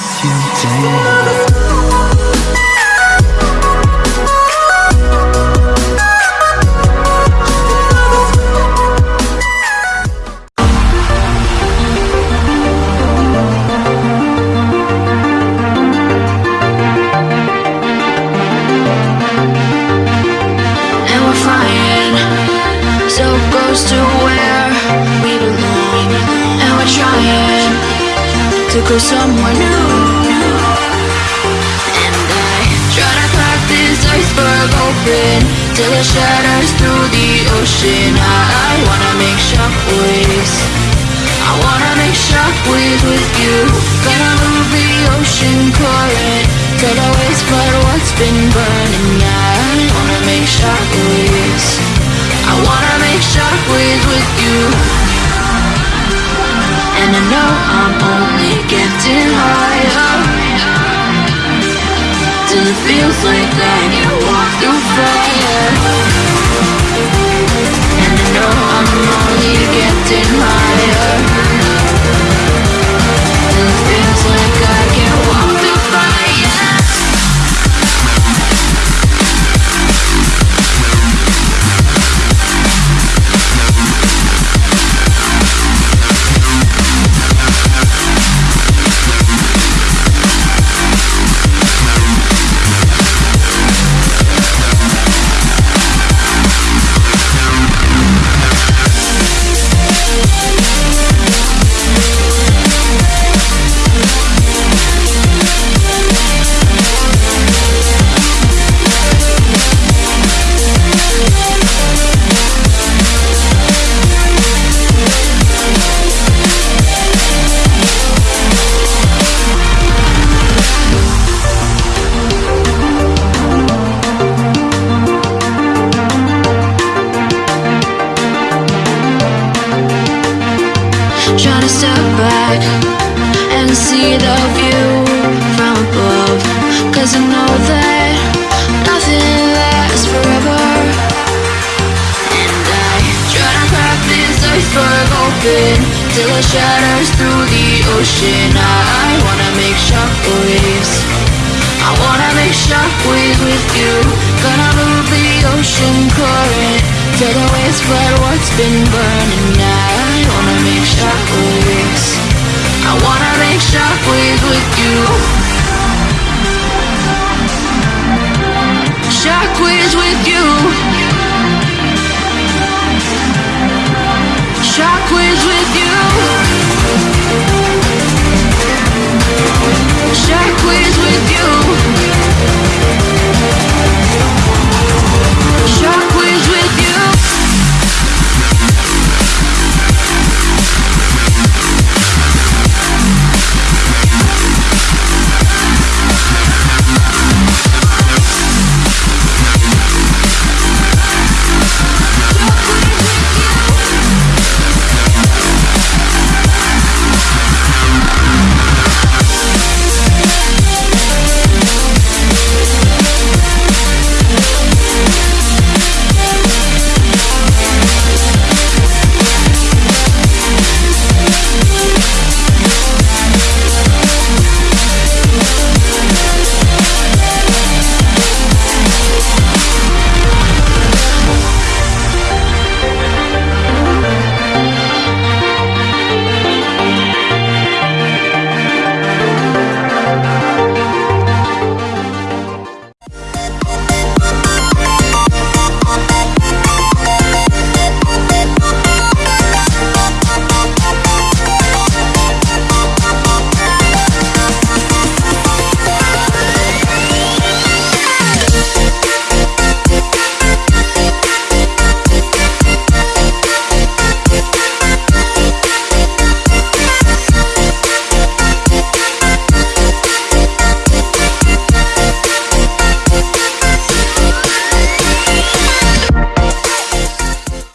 miss you to go somewhere new. And I try to crack this iceberg open till it shatters through the ocean. I, wanna make shockwaves. I wanna make shockwaves with you. Gonna move the ocean current till the waste flood what's been burning. I wanna make shockwaves. I wanna make shockwaves with you. Feels like back and see the view from above. Cause I know that nothing lasts forever. And I try to crack this iceberg open till it shatters through the ocean. I wanna make shockwaves. I wanna make shockwaves with you. Gonna move the ocean current till the waves flood what's been burning. I wanna make shockwaves. I wanna make shockwaves with you.